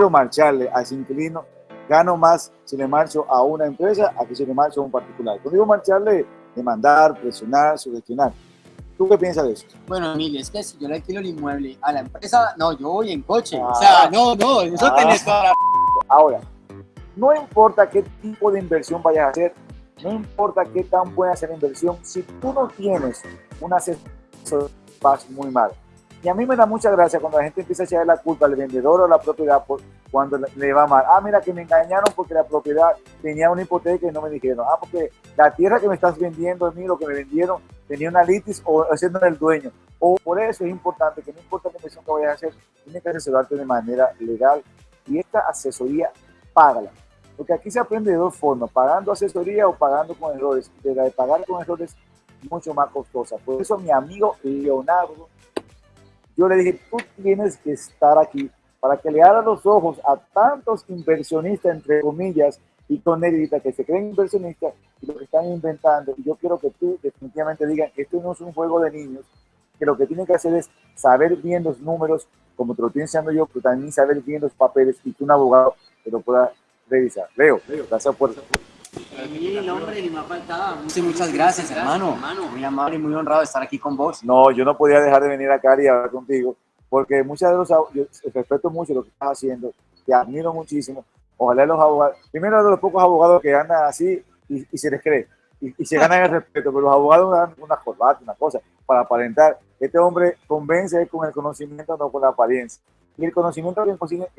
quiero marcharle a ese inquilino, gano más si le marcho a una empresa a que si le marcho a un particular. Cuando digo marcharle, demandar, presionar, sugestionar. ¿Tú qué piensas de eso? Bueno, Emilio, es que si yo le alquilo el inmueble a la empresa, no, yo voy en coche. o sea, ah. no, no, eso ah. tenés la... Ahora, no importa qué tipo de inversión vayas a hacer, no importa qué tan buena sea la inversión, si tú no tienes una asesor, vas muy mal. Y a mí me da mucha gracia cuando la gente empieza a echar la culpa al vendedor o a la propiedad por cuando le va mal. Ah, mira que me engañaron porque la propiedad tenía una hipoteca y no me dijeron. Ah, porque la tierra que me estás vendiendo a mí, lo que me vendieron, tenía una litis o haciendo el dueño. O por eso es importante que no importa qué inversión que vayas a hacer, tienes que asesorarte de manera legal y esta asesoría, págala. Porque aquí se aprende de dos formas, pagando asesoría o pagando con errores. De la de pagar con errores, mucho más costosa. Por eso mi amigo Leonardo yo le dije, tú tienes que estar aquí para que le abra los ojos a tantos inversionistas, entre comillas, y con negrita que se creen inversionistas y lo que están inventando. Y yo quiero que tú definitivamente digas que esto no es un juego de niños, que lo que tienen que hacer es saber bien los números, como te lo estoy enseñando yo, pero también saber bien los papeles y que un abogado te lo pueda revisar. Leo, Leo gracias por... Ni faltaba. Muchas, gracias, hermano. Muy amable y muy honrado de estar aquí con vos. No, yo no podía dejar de venir acá y hablar contigo, porque muchas de los yo respeto mucho lo que estás haciendo, te admiro muchísimo. Ojalá los abogados, primero de los pocos abogados que andan así y, se les cree, y, se ganan el respeto, pero los abogados dan una corbata, una cosa, para aparentar. Este hombre convence con el conocimiento, no con la apariencia. Y el conocimiento que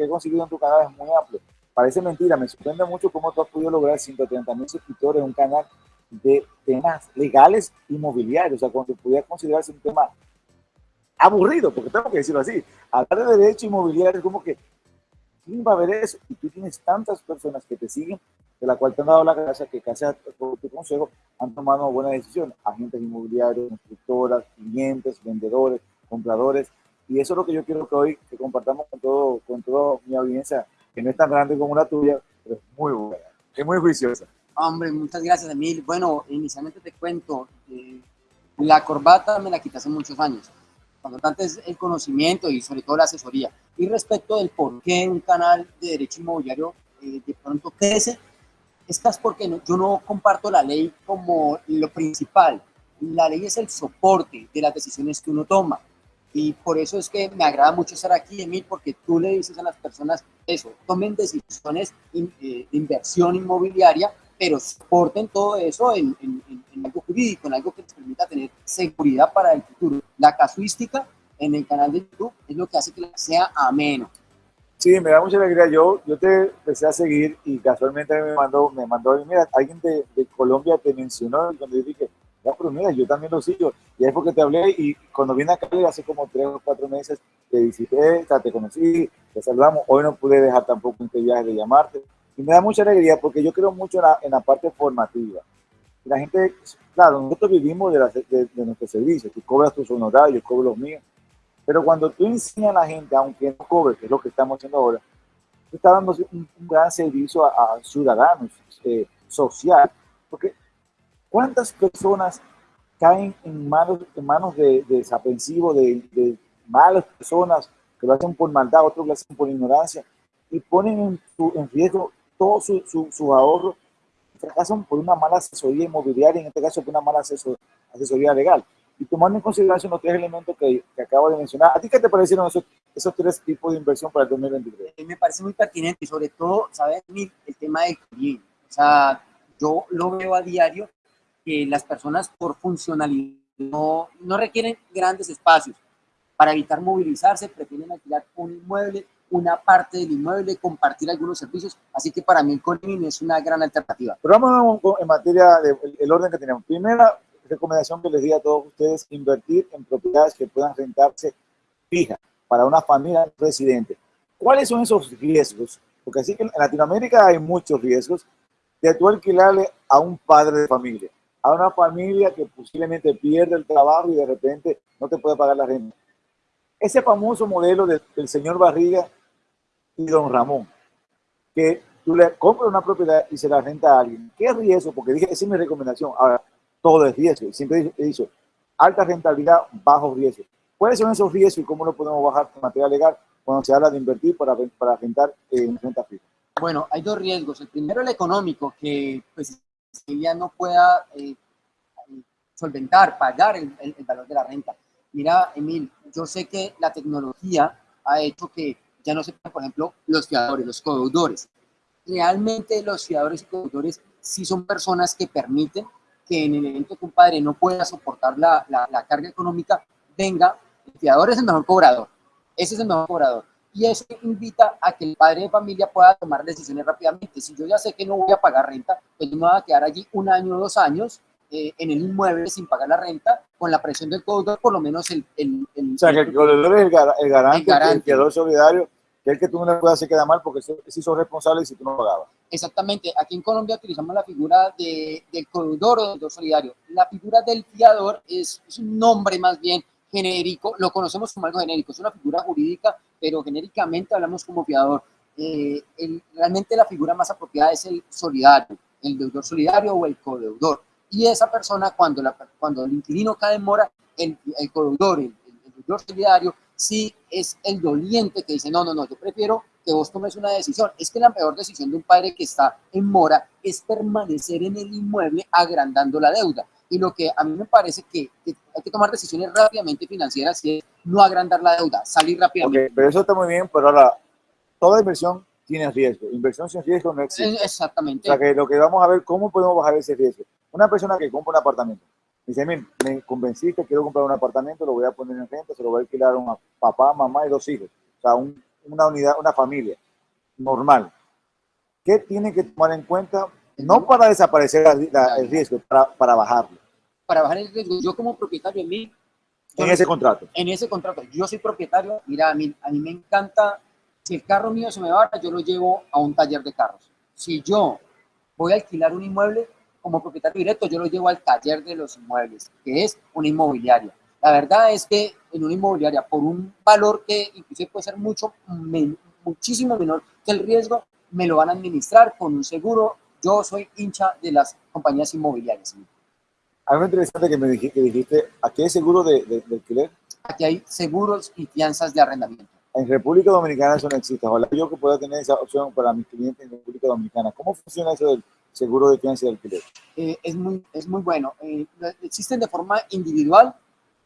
he conseguido en tu canal es muy amplio. Parece mentira, me sorprende mucho cómo tú has podido lograr 130 mil suscriptores en un canal de temas legales inmobiliarios, o sea, cuando pudiera considerarse un tema aburrido, porque tengo que decirlo así, hablar de derecho inmobiliario es como que, ¿quién va a ver eso? Y tú tienes tantas personas que te siguen, de la cual te han dado la gracia que casi por tu consejo han tomado buena decisión, agentes inmobiliarios, constructoras, clientes, vendedores, compradores, y eso es lo que yo quiero que hoy que compartamos con todo, con toda mi audiencia que no es tan grande como la tuya, pero es muy buena, es muy juiciosa. Hombre, muchas gracias, Emil. Bueno, inicialmente te cuento, eh, la corbata me la quité hace muchos años. Cuando tanto es el conocimiento y sobre todo la asesoría. Y respecto del por qué un canal de derecho inmobiliario eh, de pronto crece, es porque yo no comparto la ley como lo principal. La ley es el soporte de las decisiones que uno toma. Y por eso es que me agrada mucho estar aquí, Emil, porque tú le dices a las personas eso, tomen decisiones eh, de inversión inmobiliaria, pero soporten todo eso en, algo jurídico, en algo que les permita tener seguridad para el futuro. La casuística en el canal de YouTube es lo que hace que sea ameno. Sí, me da mucha alegría. Yo, yo te empecé a seguir y casualmente me mandó, me mandó, mira, alguien de, de Colombia te mencionó cuando yo dije, ya, pero mira, yo también lo sigo. Y es porque te hablé y cuando vine acá hace como tres o cuatro meses, te visité, te conocí, te saludamos. Hoy no pude dejar tampoco este viaje de llamarte. Y me da mucha alegría porque yo creo mucho en la, parte formativa. La gente, claro, nosotros vivimos de, la, de, nuestro servicio. Tú cobras tus honorarios, yo cobro los míos. Pero cuando tú enseñas a la gente, aunque no cobre, que es lo que estamos haciendo ahora, tú estás dando un, gran servicio a, ciudadanos, eh, social. Porque ¿Cuántas personas caen en manos, en manos de, desaprensivos, de, malas personas que lo hacen por maldad, otros lo hacen por ignorancia y ponen en, riesgo todo su, su, ahorro fracasan por una mala asesoría inmobiliaria, en este caso por una mala asesoría legal. Y tomando en consideración los tres elementos que, que, acabo de mencionar, ¿a ti qué te parecieron esos, esos tres tipos de inversión para el 2023? Me parece muy pertinente sobre todo, ¿sabes? El tema del cliente. O sea, yo lo veo a diario que las personas por funcionalidad no, no requieren grandes espacios. Para evitar movilizarse, prefieren alquilar un inmueble, una parte del inmueble, compartir algunos servicios. Así que para mí el es una gran alternativa. Pero vamos en materia del orden que tenemos. Primera recomendación que les di a todos ustedes, invertir en propiedades que puedan rentarse fija para una familia residente. ¿Cuáles son esos riesgos? Porque así que en Latinoamérica hay muchos riesgos de tú alquilarle a un padre de familia a una familia que posiblemente pierde el trabajo y de repente no te puede pagar la renta. Ese famoso modelo del señor Barriga y don Ramón, que tú le compras una propiedad y se la renta a alguien. ¿Qué riesgo? Porque dije, es mi recomendación. Ahora, todo es riesgo. Siempre he dicho, alta rentabilidad, bajo riesgo. ¿Cuáles son esos riesgos y cómo lo podemos bajar de materia legal? cuando se habla de invertir para, para rentar en renta fija? Bueno, hay dos riesgos. El primero, el económico, que pues no pueda eh, solventar, pagar el, el, valor de la renta. Mira, Emil, yo sé que la tecnología ha hecho que ya no se por ejemplo, los fiadores, los codeudores. Realmente los fiadores y codeudores sí son personas que permiten que en el evento que un padre no pueda soportar la, la, la carga económica, venga, el fiador es el mejor cobrador, ese es el mejor cobrador. Y eso invita a que el padre de familia pueda tomar decisiones rápidamente. Si yo ya sé que no voy a pagar renta, pues yo me voy a quedar allí un año o dos años eh, en el inmueble sin pagar la renta, con la presión del codeudor, por lo menos el... el, o sea, que el codeudor es el, garante, el, garante. el fiador solidario, que es el que tú no le puedes hacer quedar mal porque se hizo responsable si tú no pagabas. Exactamente. Aquí en Colombia utilizamos la figura de, del codeudor o del solidario. La figura del fiador es, es un nombre más bien genérico, lo conocemos como algo genérico, es una figura jurídica, pero genéricamente hablamos como fiador. Eh, realmente la figura más apropiada es el solidario, el deudor solidario o el codeudor. Y esa persona, cuando el inquilino cae en mora, el, el codeudor, el, el, deudor solidario, sí es el doliente que dice, no, no, no, yo prefiero que vos tomes una decisión. Es que la peor decisión de un padre que está en mora es permanecer en el inmueble agrandando la deuda y lo que a mí me parece que, hay que tomar decisiones rápidamente financieras y es no agrandar la deuda, salir rápidamente. Okay, pero eso está muy bien, pero ahora, toda inversión tiene riesgo. Inversión sin riesgo no existe. Exactamente. O sea, que lo que vamos a ver, ¿cómo podemos bajar ese riesgo? Una persona que compra un apartamento, dice, mira, me convenciste, quiero comprar un apartamento, lo voy a poner en renta, se lo voy a alquilar a un papá, mamá y dos hijos. O sea, un, una unidad, una familia normal. ¿Qué tiene que tomar en cuenta? No para desaparecer la, la, el riesgo, para, para bajarlo para bajar el riesgo. Yo como propietario, a mí... En ese contrato. En ese contrato. Yo soy propietario, mira, a mí, a mí me encanta, si el carro mío se me va, yo lo llevo a un taller de carros. Si yo voy a alquilar un inmueble, como propietario directo, yo lo llevo al taller de los inmuebles, que es una inmobiliaria. La verdad es que en una inmobiliaria, por un valor que inclusive puede ser mucho, muchísimo menor que el riesgo, me lo van a administrar con un seguro. Yo soy hincha de las compañías inmobiliarias. Algo interesante que me dijiste, que dijiste ¿aquí hay seguro de, de, de, alquiler? Aquí hay seguros y fianzas de arrendamiento. En República Dominicana eso no existe. Ojalá yo que pueda tener esa opción para mis clientes en República Dominicana. ¿Cómo funciona eso del seguro de fianza de alquiler? Eh, es, muy, es muy bueno. Eh, existen de forma individual.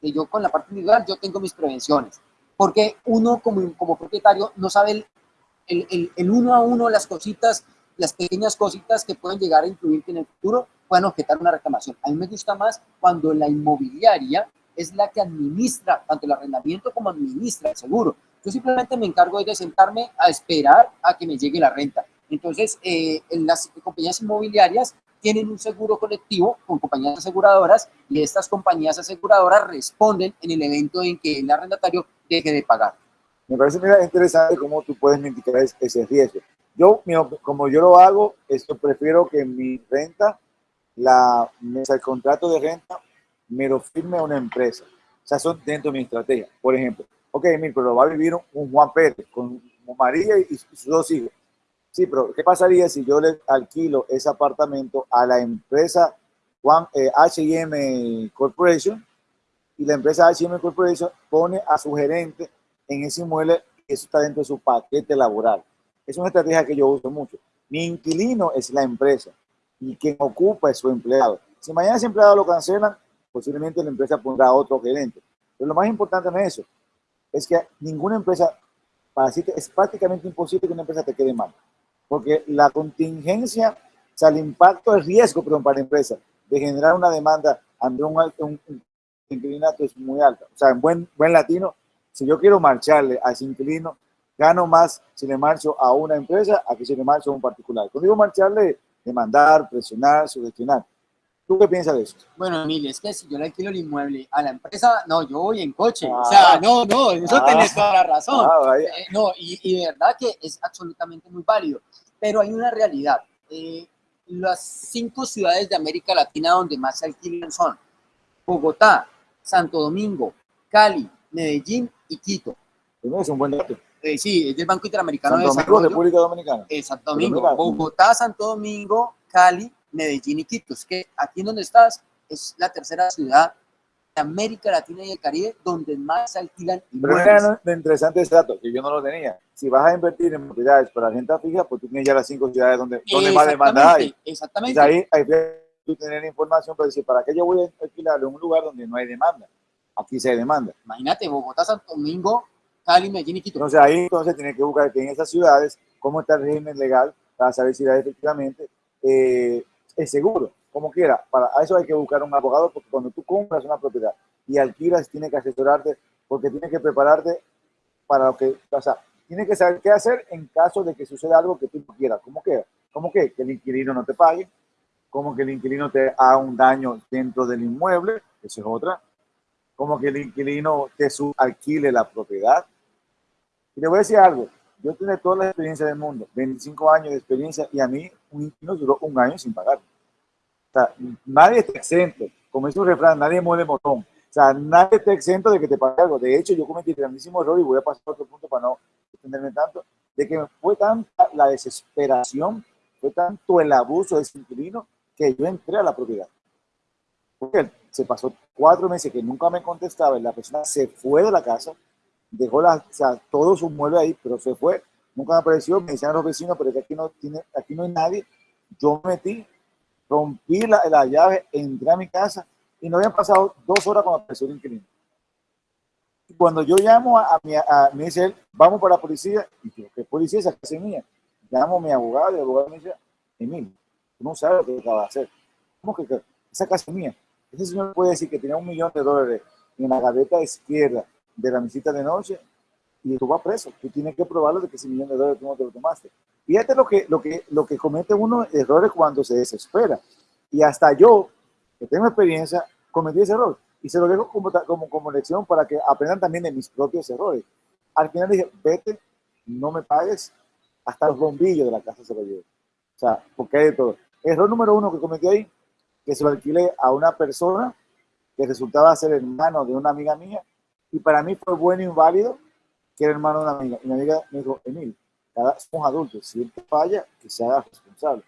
Que yo con la parte individual yo tengo mis prevenciones. Porque uno como, como propietario no sabe el, el, el, el uno a uno las cositas, las pequeñas cositas que pueden llegar a influirte en el futuro puedan objetar una reclamación. A mí me gusta más cuando la inmobiliaria es la que administra tanto el arrendamiento como administra el seguro. Yo simplemente me encargo de sentarme a esperar a que me llegue la renta. Entonces, eh, en las compañías inmobiliarias tienen un seguro colectivo con compañías aseguradoras y estas compañías aseguradoras responden en el evento en que el arrendatario deje de pagar. Me parece mira, interesante cómo tú puedes mitigar ese riesgo. Yo, como yo lo hago, esto prefiero que mi renta la el contrato de renta me lo firme una empresa. O sea, son dentro de mi estrategia. Por ejemplo, ok, mira, pero va a vivir un, Juan Pérez con María y, sus dos hijos. Sí, pero ¿qué pasaría si yo le alquilo ese apartamento a la empresa Juan eh, H&M Corporation y la empresa H&M Corporation pone a su gerente en ese inmueble eso está dentro de su paquete laboral? Es una estrategia que yo uso mucho. Mi inquilino es la empresa y quien ocupa es su empleado. Si mañana ese empleado lo cancelan, posiblemente la empresa pondrá otro gerente. Pero lo más importante en eso es que ninguna empresa, para decirte, es prácticamente imposible que una empresa te quede mal. Porque la contingencia, o sea, el impacto, el riesgo, perdón, para la empresa de generar una demanda ante un, un, un inquilinato es muy alta. O sea, en buen, buen latino, si yo quiero marcharle a ese inquilino, gano más si le marcho a una empresa a que si le marcho a un particular. Cuando digo marcharle, demandar, presionar, sugestionar. ¿Tú qué piensas de eso? Bueno, Emilio, es que si yo le alquilo el inmueble a la empresa, no, yo voy en coche. Ah, o sea, no, no, eso ah, tenés toda la razón. Ah, eh, no, y, y, de verdad que es absolutamente muy válido. Pero hay una realidad. Eh, las cinco ciudades de América Latina donde más se alquilan son Bogotá, Santo Domingo, Cali, Medellín y Quito. es un buen dato. Eh, sí, es del Banco Interamericano Santo de Domingo, República Dominicana. Eh, Santo Domingo, Bogotá, Santo Domingo, Cali, Medellín y Quito. Es que aquí en donde estás es la tercera ciudad América Latina y el Caribe donde más se alquilan Pero mira lo interesante ese dato, que yo no lo tenía. Si vas a invertir en propiedades para renta fija, pues tú tienes ya las cinco ciudades donde, donde más demanda hay. Exactamente. ahí hay que tener información para decir, ¿para qué yo voy a alquilar en un lugar donde no hay demanda? Aquí se demanda. Imagínate, Bogotá, Santo Domingo, Cali, Medellín y Quito. Entonces ahí entonces tiene que buscar que en esas ciudades, cómo está el régimen legal para saber si efectivamente eh, es seguro como quiera, para eso hay que buscar un abogado porque cuando tú compras una propiedad y alquilas, tiene que asesorarte porque tiene que prepararte para lo que, o tiene que saber qué hacer en caso de que suceda algo que tú no quieras. ¿Cómo que? ¿Cómo que? Que el inquilino no te pague, como que el inquilino te haga un daño dentro del inmueble, eso es otra, como que el inquilino te alquile la propiedad. Y le voy a decir algo, yo tengo toda la experiencia del mundo, 25 años de experiencia y a mí un inquilino duró un año sin pagar sea, nadie está exento. Como dice un refrán, nadie muere botón. O sea, nadie está exento de que te pague algo. De hecho, yo cometí el grandísimo error y voy a pasar a otro punto para no extenderme tanto, de que fue tanta la desesperación, fue tanto el abuso de ese inquilino que yo entré a la propiedad. Porque se pasó cuatro meses que nunca me contestaba y la persona se fue de la casa, dejó la, o sea, todo su mueble ahí, pero se fue. Nunca apareció, me decían los vecinos, pero aquí no, tiene, aquí no hay nadie. Yo me metí, rompí la, la, llave, entré a mi casa y no habían pasado dos horas cuando apareció el inquilino. Cuando yo llamo a, mi, a, me dice él, vamos para la policía, y yo, ¿qué policía? Esa casa es mía. Llamo a mi abogado y el abogado me dice, Emil, tú no sabes lo que acaba de hacer. ¿Cómo que, esa casa es mía? Ese señor puede decir que tenía un millón de dólares en la gaveta izquierda de la visita de noche y tú vas preso. Tú tienes que probarlo de que ese millón de dólares tú no te lo tomaste. Fíjate lo que, lo que, lo que comete uno errores cuando se desespera. Y hasta yo, que tengo experiencia, cometí ese error. Y se lo dejo como, como, como lección para que aprendan también de mis propios errores. Al final dije, vete, no me pagues, hasta los bombillos de la casa se lo llevo. O sea, porque hay de todo. Error número uno que cometí ahí, que se lo alquilé a una persona que resultaba ser hermano de una amiga mía, y para mí fue bueno y válido que era hermano de una amiga. Y mi amiga me dijo, Emil, cada, somos adultos, si él te falla, que se haga responsable.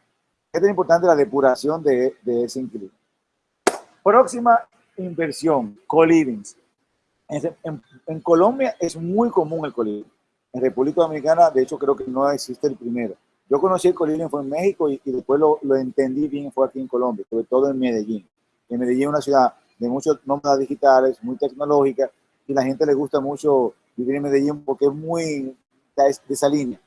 Es tan importante la depuración de, de ese inquilino. Próxima inversión, co-livings. En, en, Colombia es muy común el co-living. En República Dominicana, de hecho, creo que no existe el primero. Yo conocí el co-living fue en México y, y después lo, lo, entendí bien, fue aquí en Colombia, sobre todo en Medellín. En Medellín es una ciudad de muchos nómadas digitales, muy tecnológica, y la gente le gusta mucho vivir en Medellín porque es muy de esa línea.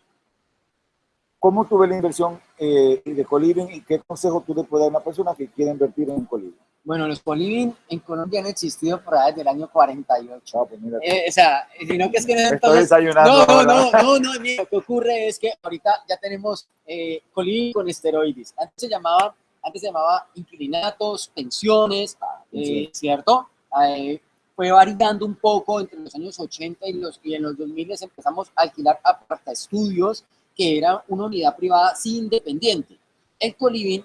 ¿Cómo tuve la inversión eh, de coliving y qué consejo tú le puedes dar a una persona que quiere invertir en coliving? Bueno, los coliving en Colombia han existido por ahí desde el año 48. Ah, pues eh, o sea, sino que es que no Estoy desayunando. No, no, no, no, no, lo que ocurre es que ahorita ya tenemos eh, coliving con esteroides. Antes se llamaba, antes se llamaba inquilinatos, pensiones, ah, eh, ¿cierto? Fue variando un poco entre los años 80 y, los, y en los 2000 empezamos a alquilar aparta estudios, que era una unidad privada sin independiente. El coliving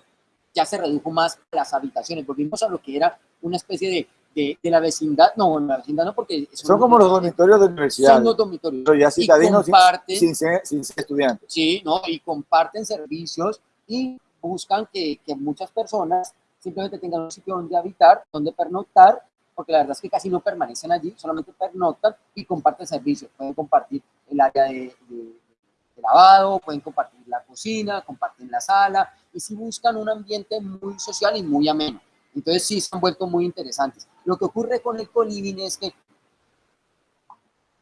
ya se redujo más a las habitaciones, volvimos a lo que era una especie de, de, de la vecindad, no, la vecindad no, porque... Son, como los dormitorios de universidad. Son los dormitorios. Pero ya citadinos sin, sin, sin, ser estudiantes. Sí, ¿no? y comparten servicios y buscan que, que muchas personas simplemente tengan un sitio donde habitar, donde pernoctar porque la verdad es que casi no permanecen allí, solamente pernoctan y comparten servicios. Pueden compartir el área de, lavado, pueden compartir la cocina, comparten la sala, y si buscan un ambiente muy social y muy ameno. Entonces sí se han vuelto muy interesantes. Lo que ocurre con el coliving es que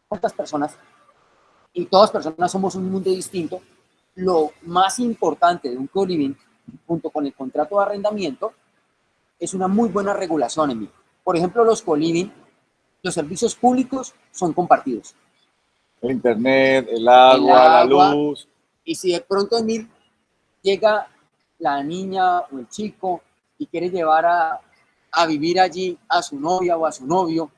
¿cuántas personas? Y todas personas somos un mundo distinto. Lo más importante de un coliving, junto con el contrato de arrendamiento, es una muy buena regulación, mí. Por ejemplo, los coliving, los servicios públicos son compartidos. El internet, el agua, la luz. Y si de pronto Emil llega la niña o el chico y quiere llevar a, a vivir allí a su novia o a su novio,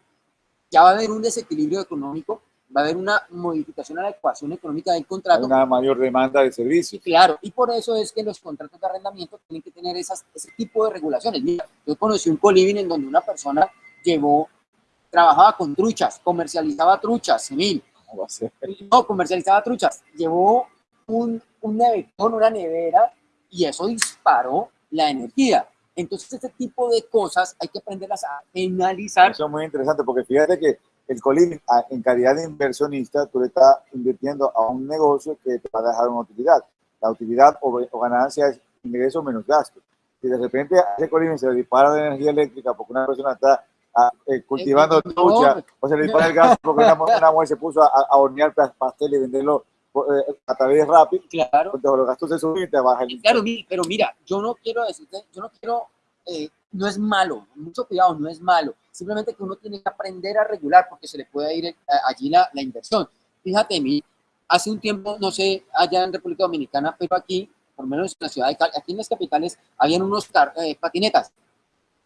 ya va a haber un desequilibrio económico, va a haber una modificación a la ecuación económica del contrato. Una mayor demanda de servicios. Claro, y por eso es que los contratos de arrendamiento tienen que tener esas, ese tipo de regulaciones. Mira, yo conocí un coliving en donde una persona llevó, trabajaba con truchas, comercializaba truchas, Emil. ¿Cómo va a ser? No, comercializaba truchas. Llevó un, un nevetón, una nevera, y eso disparó la energía. Entonces, este tipo de cosas hay que aprenderlas a penalizar. Eso es muy interesante porque fíjate que el coliving, en calidad de inversionista, tú le estás invirtiendo a un negocio que te va a dejar una utilidad. La utilidad o, ganancia es ingreso menos gasto. Si de repente a ese coliving se le dispara de energía eléctrica porque una persona está ah, eh, cultivando trucha o se le dispara el gas porque una, mujer se puso a, a hornear pastel y venderlo eh, a través de Rappi, claro. los gastos de subir te bajan. Claro, pero mira, yo no quiero decirte, yo no quiero, eh, no es malo, mucho cuidado, no es malo, simplemente que uno tiene que aprender a regular porque se le puede ir eh, allí la, inversión. Fíjate, mí, hace un tiempo, no sé, allá en República Dominicana, pero aquí, por lo menos en la ciudad de Cali, aquí en las capitales, habían unos patinetas.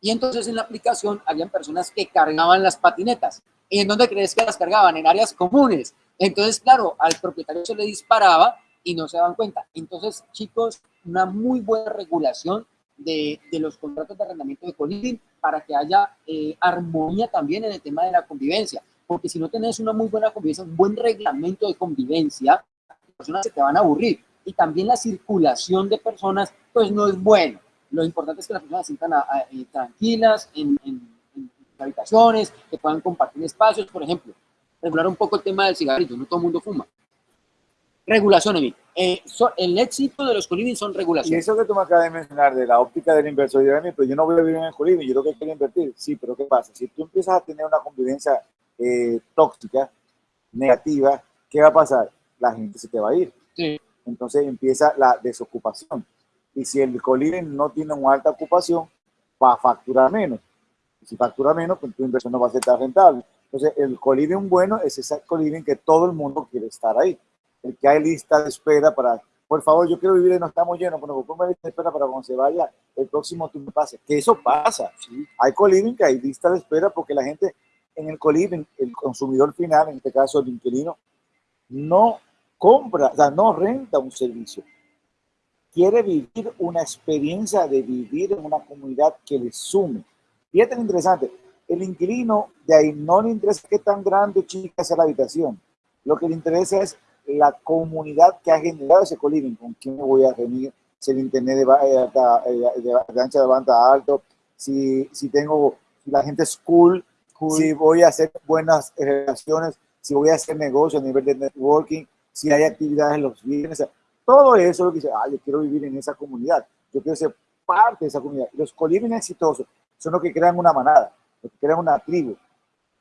Y entonces en la aplicación habían personas que cargaban las patinetas. ¿Y en dónde crees que las cargaban? En áreas comunes. Entonces, claro, al propietario se le disparaba y no se daban cuenta. Entonces, chicos, una muy buena regulación de, de los contratos de arrendamiento de coliving para que haya eh, armonía también en el tema de la convivencia. Porque si no tenés una muy buena convivencia, un buen reglamento de convivencia, las personas se te van a aburrir. Y también la circulación de personas, pues no es bueno. Lo importante es que las personas se sientan eh, tranquilas en, en, en habitaciones, que puedan compartir espacios, por ejemplo regular un poco el tema del cigarrillo, no todo el mundo fuma. Regulación, Emil. Eh, el éxito de los coliving son regulaciones. Y eso que tú me acabas de mencionar de la óptica del inversor, yo, pero yo no voy a vivir en el coliving, yo lo que quiero invertir. Sí, pero ¿qué pasa? Si tú empiezas a tener una convivencia eh, tóxica, negativa, ¿qué va a pasar? La gente se te va a ir. Sí. Entonces empieza la desocupación. Y si el coliving no tiene una alta ocupación, va a facturar menos. Y si factura menos, pues tu inversión no va a ser tan rentable. Entonces, el coliving bueno es ese coliving que todo el mundo quiere estar ahí. El que hay lista de espera para, por favor, yo quiero vivir y no estamos llenos, bueno, pongo lista de espera para cuando se vaya el próximo tú me pases. Que eso pasa. Hay coliving que hay lista de espera porque la gente en el coliving, el consumidor final, en este caso el inquilino, no compra, o sea, no renta un servicio. Quiere vivir una experiencia de vivir en una comunidad que le sume. Y es tan interesante el inquilino de ahí no le interesa qué tan grande o chica sea la habitación. Lo que le interesa es la comunidad que ha generado ese coliving, con quién me voy a reunir, si el internet de, eh, de, de, ancha de banda alto, si, si tengo, la gente es cool, si voy a hacer buenas relaciones, si voy a hacer negocios a nivel de networking, si hay actividades los viernes, todo eso lo que dice, ah, yo quiero vivir en esa comunidad, yo quiero ser parte de esa comunidad. Los coliving exitosos son los que crean una manada que crea una tribu,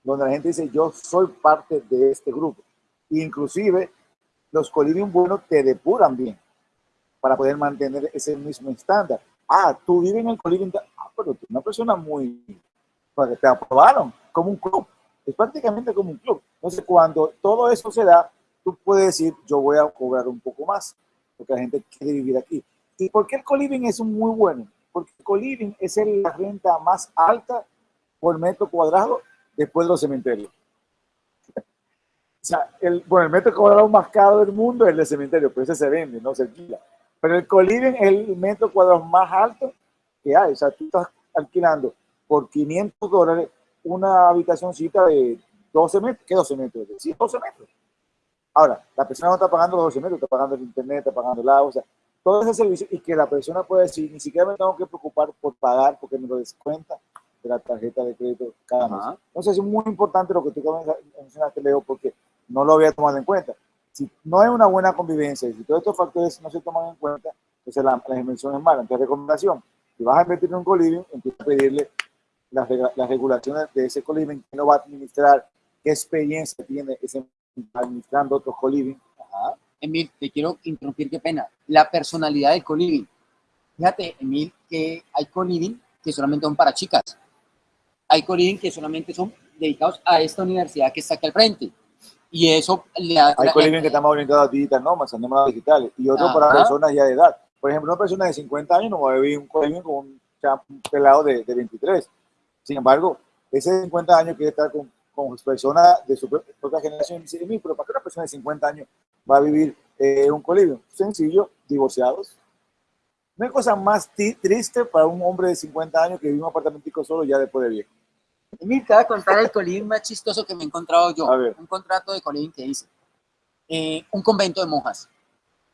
donde la gente dice, yo soy parte de este grupo. Inclusive, los coliving buenos te depuran bien para poder mantener ese mismo estándar. Ah, tú vives en el coliving, ah, pero tú una persona muy, porque te aprobaron como un club. Es prácticamente como un club. Entonces, cuando todo eso se da, tú puedes decir, yo voy a cobrar un poco más, porque la gente quiere vivir aquí. ¿Y por qué el coliving es muy bueno? Porque el coliving es la renta más alta por metro cuadrado después de los cementerios. O sea, el, bueno, el metro cuadrado más caro del mundo es el de cementerio, pero ese se vende, no se alquila. Pero el coliving es el metro cuadrado más alto que hay. O sea, tú estás alquilando por 500 dólares una habitacióncita de 12 metros. ¿Qué 12 metros? Sí, 12 metros. Ahora, la persona no está pagando los 12 metros, está pagando el internet, está pagando el agua, o sea, todo ese servicio y que la persona puede decir, ni siquiera me tengo que preocupar por pagar porque me lo descuenta de la tarjeta de crédito cada mes. Entonces es muy importante lo que tú mencionaste, Leo, porque no lo había tomado en cuenta. Si no hay una buena convivencia y si todos estos factores no se toman en cuenta, entonces la, la inversión es mala. Entonces, recomendación, si vas a invertir en un coliving, empieza a pedirle las, las regulaciones de ese coliving, que no va a administrar, qué experiencia tiene ese administrando otros coliving. Emil, te quiero interrumpir, qué pena. La personalidad del coliving. Fíjate, Emil, que hay coliving que solamente son para chicas hay coliving que solamente son dedicados a esta universidad que está aquí al frente. Y eso le da... Hay coliving que están más orientados a digital nómadas, a nómadas digitales, y otros para personas ya de edad. Por ejemplo, una persona de 50 años no va a vivir un coliving con un, pelado de, de, 23. Sin embargo, ese de 50 años quiere estar con, con personas de su propia generación. Dice, pero ¿para qué una persona de 50 años va a vivir eh, un coliving? Sencillo, divorciados. No hay cosa más triste para un hombre de 50 años que vive en un apartamento solo ya después de viejo. Y te voy a contar el colín más chistoso que me he encontrado yo. Un contrato de colín que hice. Eh, un convento de monjas.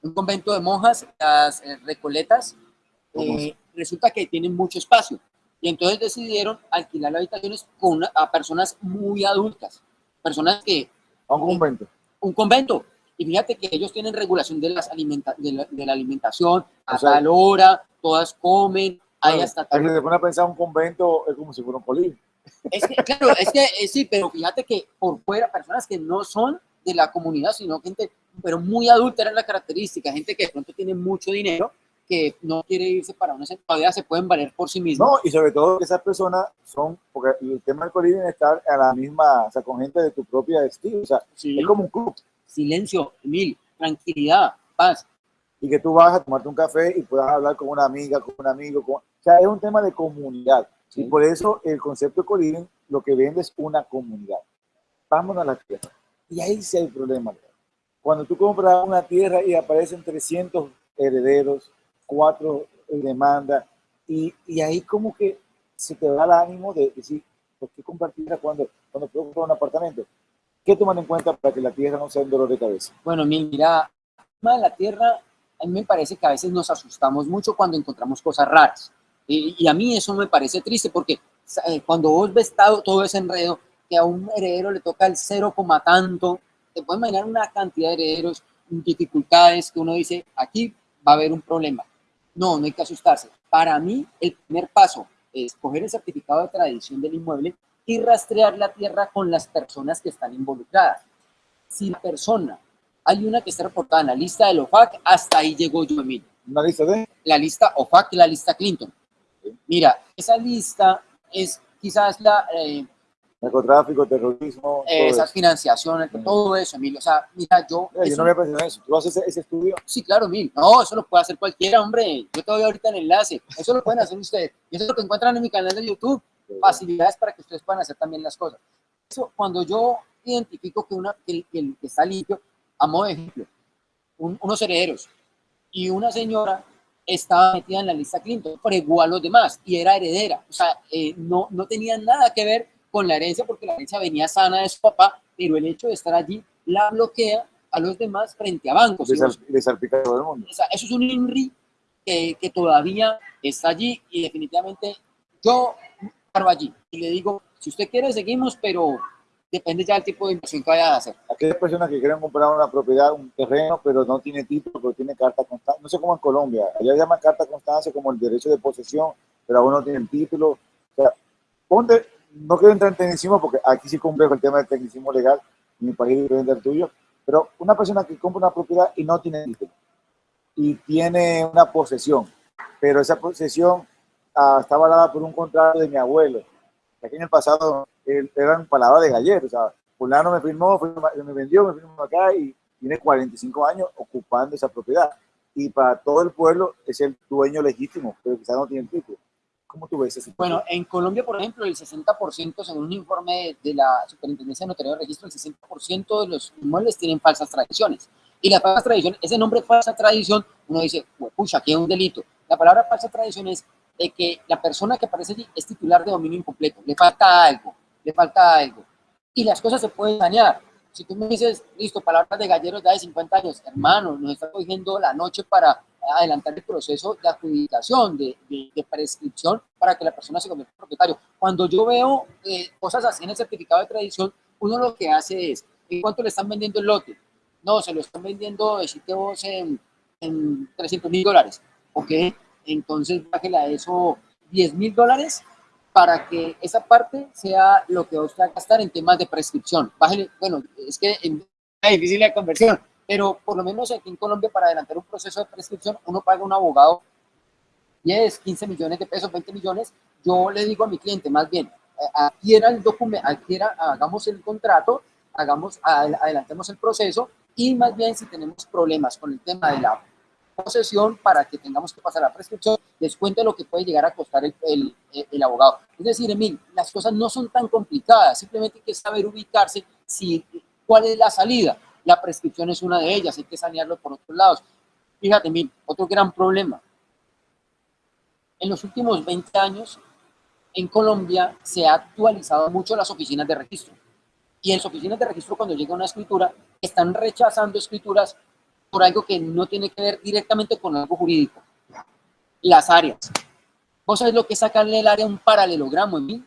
Un convento de monjas, las eh, recoletas, eh, resulta que tienen mucho espacio. Y entonces decidieron alquilar habitaciones con a personas muy adultas, personas que... A un convento. Un convento. Y fíjate que ellos tienen regulación de, las alimenta, de, la, alimentación, a tal hora, todas comen, hay hasta... Tal... Se pone a pensar un convento es como si fuera un colín. Es que, claro, es que eh, sí, pero fíjate que por fuera, personas que no son de la comunidad, sino gente, pero muy adulta era la característica, gente que de pronto tiene mucho dinero, que no quiere irse para una todavía se pueden valer por sí mismos. No, y sobre todo que esas personas son, porque el tema del colín es estar a la misma, o sea, con gente de tu propia estilo, o sea, es como un club. Silencio, Emil, tranquilidad, paz. Y que tú vas a tomarte un café y puedas hablar con una amiga, con un amigo, con, o sea, es un tema de comunidad. Y por eso el concepto de coliving lo que vende es una comunidad. Vámonos a la tierra. Y ahí sí hay problema. Cuando tú compras una tierra y aparecen 300 herederos, cuatro demandas, y, y ahí como que se te da el ánimo de decir, ¿por qué compartir cuando, cuando puedo comprar un apartamento? ¿Qué toman en cuenta para que la tierra no sea un dolor de cabeza? Bueno, mira, la tierra, a mí me parece que a veces nos asustamos mucho cuando encontramos cosas raras. Y, a mí eso me parece triste porque eh, cuando vos ves todo, ese enredo, que a un heredero le toca el cero coma tanto, te puedes imaginar una cantidad de herederos, dificultades que uno dice, aquí va a haber un problema. No, no hay que asustarse. Para mí, el primer paso es coger el certificado de tradición del inmueble y rastrear la tierra con las personas que están involucradas. Si la persona, hay una que está reportada en la lista del OFAC, hasta ahí llegó yo, Emilio. ¿Una lista de? La lista OFAC y la lista Clinton. Mira, esa lista es quizás la... Eh, Narcotráfico, terrorismo. Esa financiación, todo eso, Emilio. O sea, mira, yo... Eh, yo no me pensado eso. ¿Tú haces ese, estudio? Sí, claro, Emilio. No, eso lo puede hacer cualquiera, hombre. Yo te doy ahorita el enlace. Eso lo pueden hacer ustedes. Y eso es lo que encuentran en mi canal de YouTube. Facilidades para que ustedes puedan hacer también las cosas. Eso, cuando yo identifico que, una, que, que está limpio, a modo de ejemplo, unos herederos y una señora estaba metida en la lista Clinton, pero igual los demás, y era heredera. O sea, eh, no, no tenía nada que ver con la herencia, porque la herencia venía sana de su papá, pero el hecho de estar allí la bloquea a los demás frente a bancos. Mundo. O sea, eso es un INRI que, que todavía está allí y definitivamente yo paro allí y le digo, si usted quiere seguimos, pero depende ya del tipo de inversión que vaya a hacer. Aquellas personas que quieren comprar una propiedad, un terreno, pero no tiene título, pero tiene carta constancia, no sé cómo en Colombia, allá llaman carta constancia como el derecho de posesión, pero aún no tienen título. O sea, ponte, no quiero entrar en tecnicismo porque aquí sí complejo el tema del tecnicismo legal, mi país es diferente al tuyo, pero una persona que compra una propiedad y no tiene título, y tiene una posesión, pero esa posesión ah, está avalada por un contrato de mi abuelo, aquí en el pasado eran palabras de galleros, o sea, fulano me firmó, me vendió, me firmó acá y tiene 45 años ocupando esa propiedad. Y para todo el pueblo es el dueño legítimo, pero quizás no tiene título. ¿Cómo tú ves eso? Bueno, en Colombia, por ejemplo, el 60%, según un informe de la Superintendencia de Notario de Registro, el 60% de los inmuebles tienen falsas tradiciones. Y la falsa tradición, ese nombre falsa tradición, uno dice, pucha, aquí hay un delito. La palabra falsa tradición es de que la persona que aparece allí es titular de dominio incompleto, le falta algo, le falta algo. Y las cosas se pueden dañar. Si tú me dices, listo, palabras de galleros de 50 años, hermano, nos está cogiendo la noche para adelantar el proceso de adjudicación, de, de, prescripción, para que la persona se convierta en propietario. Cuando yo veo eh, cosas así en el certificado de tradición, uno lo que hace es, ¿en cuánto le están vendiendo el lote? No, se lo están vendiendo, decirte vos, en, en 300 mil dólares. ¿Ok? Entonces, bájela eso 10 mil dólares para que esa parte sea lo que usted va a gastar en temas de prescripción. Bájale, bueno, es que es difícil la conversión, pero por lo menos aquí en Colombia para adelantar un proceso de prescripción uno paga un abogado 10, 15 millones de pesos, 20 millones. Yo le digo a mi cliente más bien, adquiera el documento, adquiera, hagamos el contrato, hagamos, adelantemos el proceso y más bien si tenemos problemas con el tema de la posesión para que tengamos que pasar la prescripción, descuente lo que puede llegar a costar el, el, el, abogado. Es decir, Emil, las cosas no son tan complicadas, simplemente hay que saber ubicarse si, cuál es la salida. La prescripción es una de ellas, hay que sanearlo por otros lados. Fíjate, Emil, otro gran problema. En los últimos 20 años, en Colombia se ha actualizado mucho las oficinas de registro. Y en las oficinas de registro, cuando llega una escritura, están rechazando escrituras por algo que no tiene que ver directamente con algo jurídico. las áreas. ¿Vos sabés lo que es sacarle el área a un paralelogramo, Emil?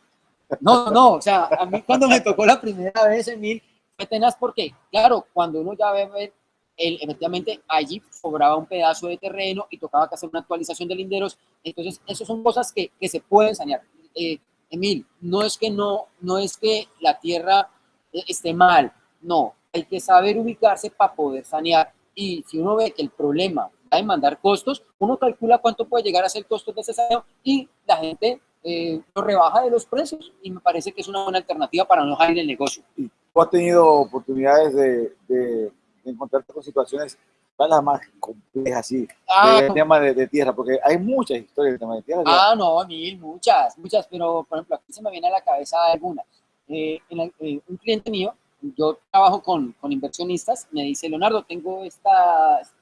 No, no, o sea, a mí cuando me tocó la primera vez, Emil, fue tenaz porque, claro, cuando uno ya ve, el, efectivamente allí sobraba un pedazo de terreno y tocaba que hacer una actualización de linderos, entonces, esas son cosas que, que se pueden sanear. Eh, Emil, no es que no, no es que la tierra eh, esté mal, no, hay que saber ubicarse para poder sanear. Y si uno ve que el problema va a demandar costos, uno calcula cuánto puede llegar a ser el costo de ese saneo y la gente eh, lo rebaja de los precios y me parece que es una buena alternativa para no dejar el negocio. ¿Tú has tenido oportunidades de, de, encontrarte con situaciones las más complejas, así, ah, de, tema de, tierra? Porque hay muchas historias de tema de tierra. Ah, no, mil, muchas, muchas, pero por ejemplo, aquí se me viene a la cabeza algunas. Eh, eh, un cliente mío yo trabajo con, con, inversionistas, me dice, Leonardo, tengo estas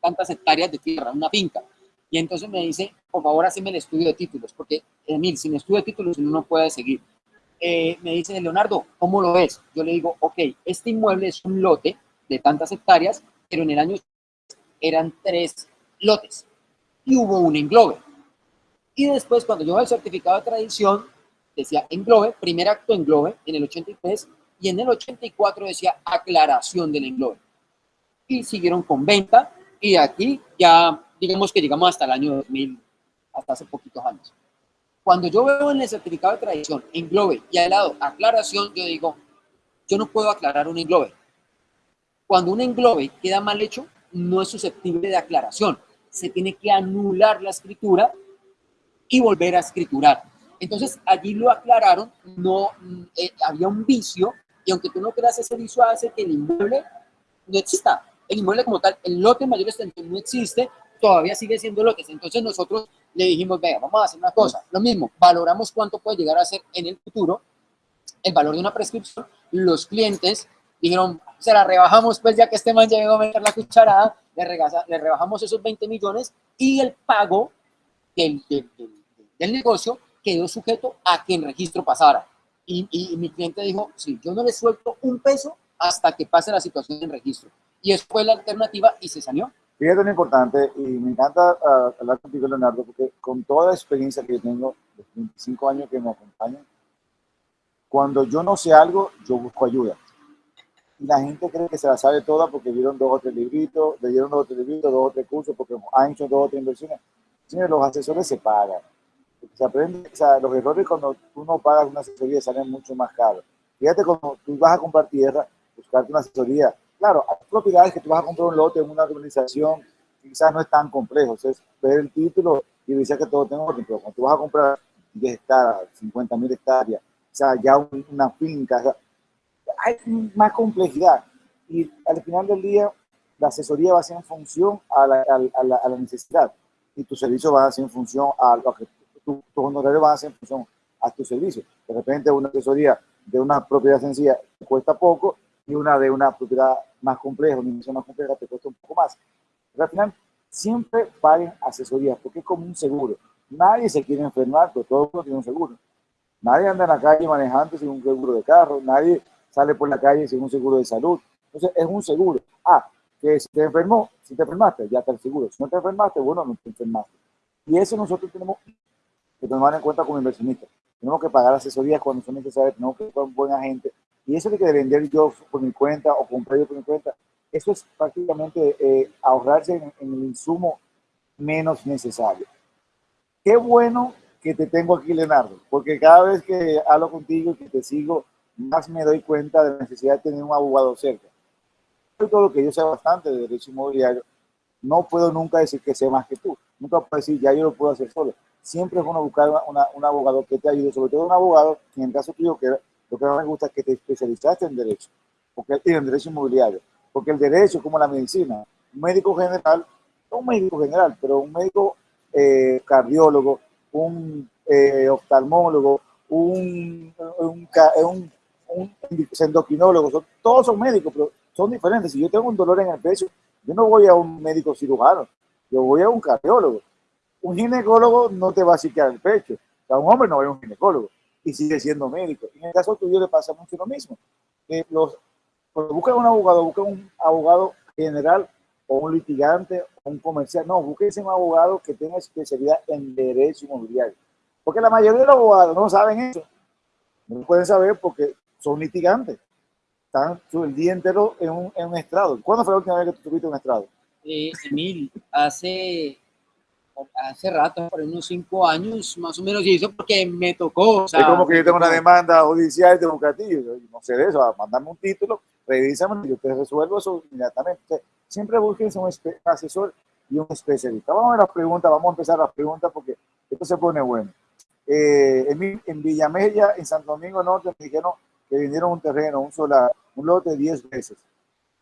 tantas hectáreas de tierra, una finca. Y entonces me dice, por favor, haceme el estudio de títulos, porque, Emil, sin estudio de títulos uno no puede seguir. Eh, me dice, Leonardo, ¿cómo lo ves? Yo le digo, ok, este inmueble es un lote de tantas hectáreas, pero en el año eran tres lotes y hubo un englobe. Y después, cuando yo el certificado de tradición, decía englobe, primer acto englobe, en el 83, y en el 84 decía aclaración del englobe. Y siguieron con venta y aquí ya digamos que llegamos hasta el año 2000, hasta hace poquitos años. Cuando yo veo en el certificado de tradición englobe y al lado aclaración, yo digo, yo no puedo aclarar un englobe. Cuando un englobe queda mal hecho, no es susceptible de aclaración. Se tiene que anular la escritura y volver a escriturar. Entonces allí lo aclararon, no eh, había un vicio y aunque tú no creas ese vicio hace que el inmueble no exista. El inmueble como tal, el lote mayor extensión no existe, todavía sigue siendo lotes. Entonces nosotros le dijimos, venga, vamos a hacer una cosa. Lo mismo, valoramos cuánto puede llegar a ser en el futuro el valor de una prescripción. Los clientes dijeron, se la rebajamos, pues ya que este man llegó a meter la cucharada, le, le rebajamos esos 20 millones y el pago del, del, del negocio quedó sujeto a que el registro pasara. Y, mi cliente dijo, sí, yo no le suelto un peso hasta que pase la situación en registro. Y eso fue la alternativa y se salió. Fíjate lo importante, y me encanta uh, hablar contigo, Leonardo, porque con toda la experiencia que yo tengo, los 25 años que me acompañan, cuando yo no sé algo, yo busco ayuda. Y la gente cree que se la sabe toda porque vieron dos o tres libritos, leyeron dos o tres libritos, dos o tres cursos, porque han hecho dos o tres inversiones. Señores, los asesores se pagan se aprende, o sea, los errores cuando tú no pagas una asesoría salen mucho más caros. Fíjate cuando tú vas a comprar tierra, buscarte una asesoría. Claro, hay propiedades que tú vas a comprar un lote en una organización, quizás no es tan complejo, es ver el título y decir que todo tengo orden, pero cuando tú vas a comprar 10 hectáreas, 50 mil hectáreas, o sea, ya una finca, hay más complejidad. Y al final del día, la asesoría va a ser en función a la, a la, a la necesidad y tu servicio va a ser en función a lo que tus tu honorarios van a ser en función a tu servicio. De repente una asesoría de una propiedad sencilla te cuesta poco y una de una propiedad más compleja, una inversión más compleja te cuesta un poco más. Pero al final siempre paguen asesorías porque es como un seguro. Nadie se quiere enfermar, pero todo el mundo tiene un seguro. Nadie anda en la calle manejando sin un seguro de carro, nadie sale por la calle sin un seguro de salud. Entonces es un seguro. Ah, que si te enfermó, si te enfermaste, ya está el seguro. Si no te enfermaste, bueno, no te enfermaste. Y eso nosotros tenemos que tomar en cuenta como inversionistas. Tenemos que pagar asesorías cuando son necesarias, tenemos que ser un buen agente. Y eso de que vender yo por mi cuenta o comprar yo por mi cuenta, eso es prácticamente eh, ahorrarse en, el insumo menos necesario. Qué bueno que te tengo aquí, Leonardo, porque cada vez que hablo contigo y que te sigo, más me doy cuenta de la necesidad de tener un abogado cerca. Todo lo que yo sé bastante de derecho inmobiliario, no puedo nunca decir que sé más que tú. Nunca puedo decir, ya yo lo puedo hacer solo siempre es bueno buscar un abogado que te ayude, sobre todo un abogado, que en el caso tuyo, que lo que más me gusta es que te especializaste en derecho, porque en derecho inmobiliario, porque el derecho como la medicina, un médico general, no un médico general, pero un médico eh, cardiólogo, un eh, oftalmólogo, un, un, endocrinólogo, todos son médicos, pero son diferentes. Si yo tengo un dolor en el pecho, yo no voy a un médico cirujano, yo voy a un cardiólogo un ginecólogo no te va a psiquear el pecho. O un hombre no es un ginecólogo y sigue siendo médico. En el caso tuyo le pasa mucho lo mismo. los, cuando buscan un abogado, buscan un abogado general o un litigante o un comercial. No, búsquense un abogado que tenga especialidad en derecho inmobiliario. Porque la mayoría de los abogados no saben eso. No pueden saber porque son litigantes. Están el día entero en un, en un estrado. ¿Cuándo fue la última vez que tuviste un estrado? Eh, hace, hace rato, por unos cinco años más o menos, y eso porque me tocó. es como que yo tengo una demanda judicial de Bucatillo, no sé de eso, mandame un título, revísame y yo te resuelvo eso inmediatamente. siempre busquen un asesor y un especialista. Vamos a ver las preguntas, vamos a empezar las preguntas porque esto se pone bueno. Eh, en, en Villamella, en Santo Domingo Norte, me dijeron que vinieron un terreno, un solar, un lote 10 veces.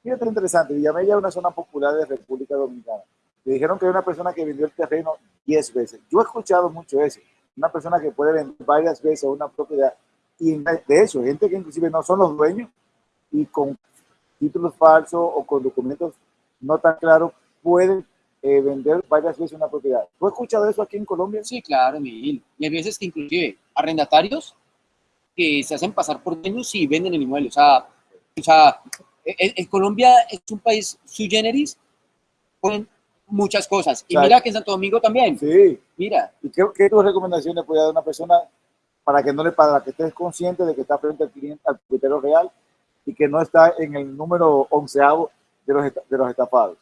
Fíjate interesante, Villamella es una zona popular de República Dominicana. Me dijeron que hay una persona que vendió el terreno 10 veces. Yo he escuchado mucho eso. Una persona que puede vender varias veces una propiedad. Y de hecho, gente que inclusive no son los dueños y con títulos falsos o con documentos no tan claros pueden eh, vender varias veces una propiedad. ¿Tú has escuchado eso aquí en Colombia? Sí, claro, Miguel. Y hay veces que inclusive arrendatarios que se hacen pasar por dueños y venden el inmueble. O sea, o sea en, Colombia es un país sui generis con muchas cosas. Y mira que en Santo Domingo también. Sí. Mira. ¿Y qué, qué tus recomendaciones puede dar una persona para que no le para que estés consciente de que está frente al cliente, al propietario real y que no está en el número onceavo de los, de los estafados?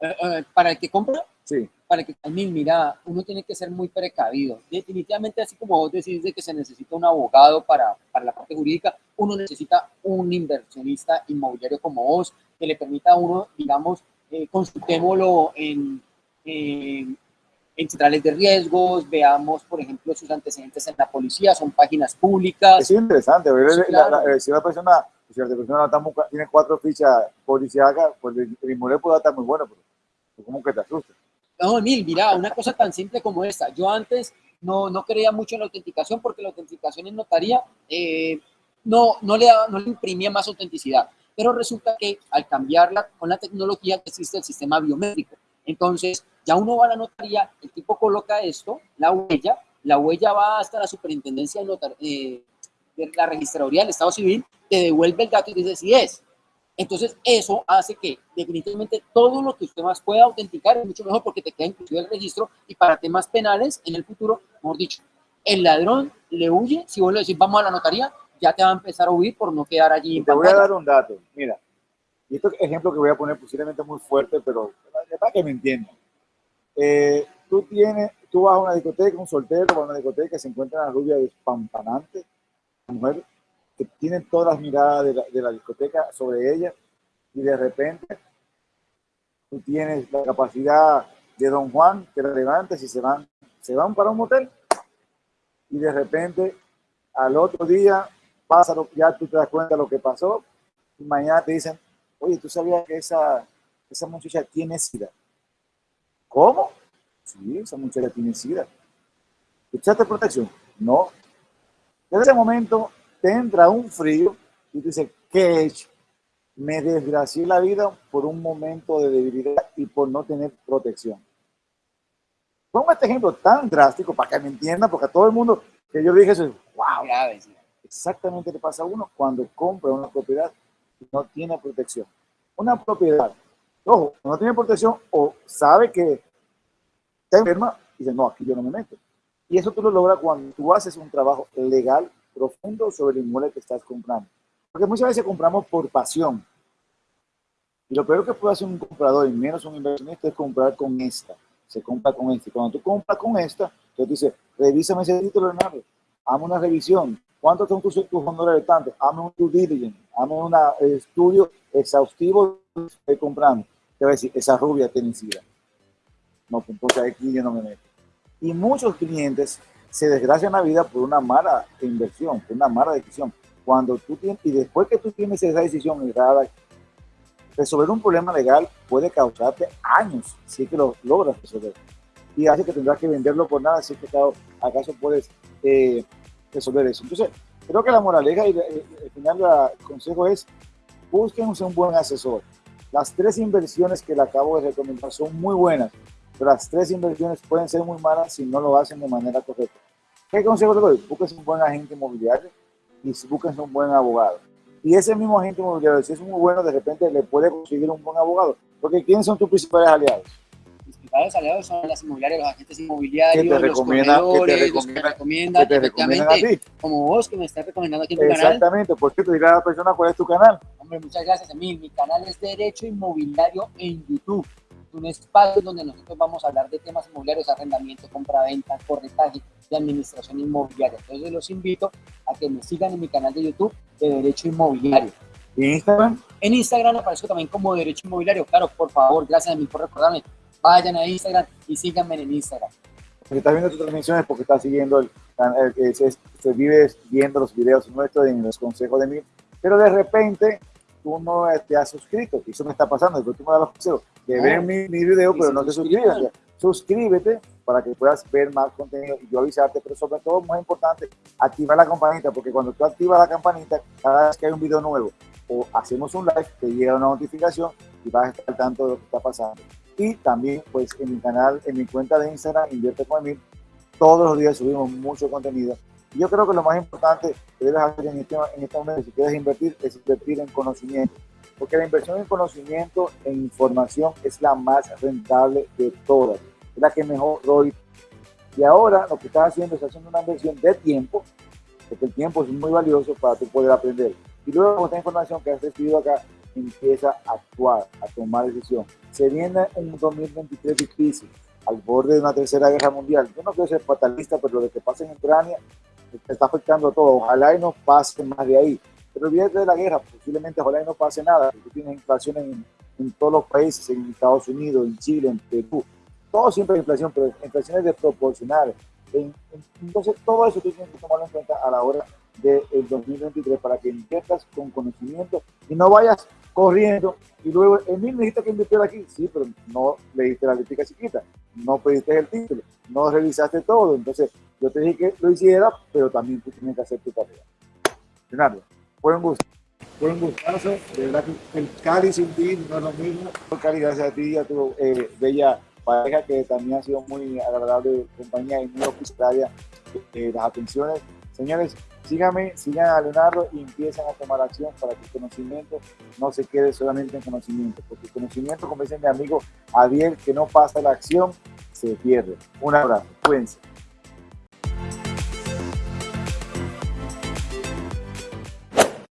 Eh, eh, para el que compra, sí. para que también, mira, uno tiene que ser muy precavido. Definitivamente, así como vos decís de que se necesita un abogado para, para la parte jurídica, uno necesita un inversionista inmobiliario como vos, que le permita a uno, digamos, eh, consultémoslo en, en, centrales de riesgos, veamos, por ejemplo, sus antecedentes en la policía, son páginas públicas. Es interesante, ver si una persona, si la persona tiene cuatro fichas policíacas, pues el, inmueble puede estar muy bueno, pero ¿Cómo que te asusta? No, Emil, mira, una cosa tan simple como esta. Yo antes no, no creía mucho en la autenticación porque la autenticación en notaría eh, no, no, le no le imprimía más autenticidad. Pero resulta que al cambiarla con la tecnología existe el sistema biométrico. Entonces, ya uno va a la notaría, el tipo coloca esto, la huella, la huella va hasta la superintendencia de, eh, de la registraduría del Estado Civil, te devuelve el dato y dice si es. Entonces, eso hace que definitivamente todo lo que usted más pueda autenticar es mucho mejor porque te queda inclusive el registro y para temas penales en el futuro, mejor dicho, el ladrón le huye, si vos le decís vamos a la notaría, ya te va a empezar a huir por no quedar allí. te voy a dar un dato, mira, y este ejemplo que voy a poner posiblemente muy fuerte, pero para que me entiendan. Eh, tú tienes, tú vas a una discoteca, un soltero va a una discoteca, se encuentra una rubia despampanante, mujer que tienen todas las miradas de la, discoteca sobre ella y de repente tú tienes la capacidad de Don Juan que la levantes y se van, se van para un motel y de repente al otro día pasa lo, ya tú te das cuenta de lo que pasó y mañana te dicen, oye, ¿tú sabías que esa, esa muchacha tiene sida? ¿Cómo? Sí, esa muchacha tiene sida. ¿Echaste protección? No. En ese momento te entra un frío y te dice, ¿qué he hecho? Me desgracié la vida por un momento de debilidad y por no tener protección. Pongo este ejemplo tan drástico para que me entiendan, porque a todo el mundo que yo dije eso, wow, exactamente le pasa a uno cuando compra una propiedad y no tiene protección. Una propiedad, ojo, no tiene protección o sabe que está enferma y dice, no, aquí yo no me meto. Y eso tú lo logras cuando tú haces un trabajo legal profundo sobre el inmueble que estás comprando. Porque muchas veces compramos por pasión. Y lo peor que puede hacer un comprador, y menos un inversionista, es comprar con esta. Se compra con esta. Cuando tú compras con esta, tú dices, revísame ese título, Leonardo. Hazme una revisión. ¿Cuántos son tus, tus de tanto? Hazme un due diligence. Hazme un estudio exhaustivo de estoy comprando. Te va a decir, esa rubia tiene sida. No, pues entonces aquí yo no me meto. Y muchos clientes se desgracia la vida por una mala inversión, por una mala decisión. Cuando tú tienes, y después que tú tienes esa decisión errada, resolver un problema legal puede causarte años si es que lo logras resolver. Y hace que tendrás que venderlo por nada si es que acaso puedes eh, resolver eso. Entonces, creo que la moraleja y el final del consejo es busquen un buen asesor. Las tres inversiones que le acabo de recomendar son muy buenas, las tres inversiones pueden ser muy malas si no lo hacen de manera correcta. ¿Qué consejo le doy? Búsquese un buen agente inmobiliario y búsquense un buen abogado. Y ese mismo agente inmobiliario, si es muy bueno, de repente le puede conseguir un buen abogado. Porque ¿quiénes son tus principales aliados? Principales aliados son las inmobiliarias, los agentes inmobiliarios, te los te corredores, los que recomiendan- recomiendan, Que te recomiendan a ti. como vos que me estás recomendando aquí en tu canal. Exactamente. ¿Por qué te dirá a la persona cuál es tu canal? Hombre, muchas gracias a mí. Mi canal es Derecho Inmobiliario en YouTube. Un espacio donde nosotros vamos a hablar de temas inmobiliarios, arrendamiento, compra-venta, corretaje y administración inmobiliaria. Entonces los invito a que me sigan en mi canal de YouTube de Derecho Inmobiliario. ¿Y Instagram? En Instagram aparezco también como Derecho Inmobiliario. Claro, por favor, gracias a mí por recordarme. Vayan a Instagram y síganme en Instagram. Porque estás viendo tus transmisiones porque estás siguiendo el canal, que se, se vive viendo los videos nuestros en los consejos de mí, pero de repente tú no te has suscrito, y eso me está pasando, después tú me das los consejos, que No. ven mi, mi video, Y pero no te suscriban. suscribes. Suscríbete para que puedas ver más contenido y yo avisarte, pero sobre todo, muy importante, activar la campanita, porque cuando tú activas la campanita, cada vez que hay un video nuevo o hacemos un live, te llega una notificación y vas a estar al tanto de lo que está pasando. Y también, pues, en mi canal, en mi cuenta de Instagram, Invierte con Emil, todos los días subimos mucho contenido. Y yo creo que lo más importante que debes hacer en este, en este momento, si quieres invertir, es invertir en conocimiento. Porque la inversión en conocimiento, en información, es la más rentable de todas. Es la que mejor ROI. Y ahora lo que estás haciendo es haciendo una inversión de tiempo, porque el tiempo es muy valioso para tú poder aprender. Y luego esta información que has recibido acá, empieza a actuar, a tomar decisión. Se viene un 2023 difícil, al borde de una tercera guerra mundial. Yo no quiero ser fatalista, pero lo de que pasa en Ucrania está afectando a todo. Ojalá y no pase más de ahí. Pero olvídate de la guerra, posiblemente ojalá y no pase nada. Tú tienes inflación en, en todos los países, en Estados Unidos, en Chile, en Perú. Todo siempre hay inflación, pero inflaciones desproporcionales. En- en- entonces, todo eso tú tienes que tomarlo en cuenta a la hora del 2023 para que inviertas con conocimiento y no vayas corriendo y luego, Emil, dijiste que invirtiera aquí. Sí, pero no leíste la letra chiquita, no pediste el título, no revisaste todo. Entonces, yo te dije que lo hiciera, pero también tú tienes que hacer tu tarea. Leonardo, fue un gusto. Fue un gustazo. De verdad que el Cali sin ti no es lo mismo. Cali, gracias a ti y a tu eh, bella pareja que también ha sido muy agradable compañía y muy hospitalaria eh, las atenciones. Señores, síganme, sigan a Leonardo y empiezan a tomar acción para que el conocimiento no se quede solamente en conocimiento, porque el conocimiento, como dice mi amigo Javier, que no pasa la acción, se pierde. Un abrazo, cuídense.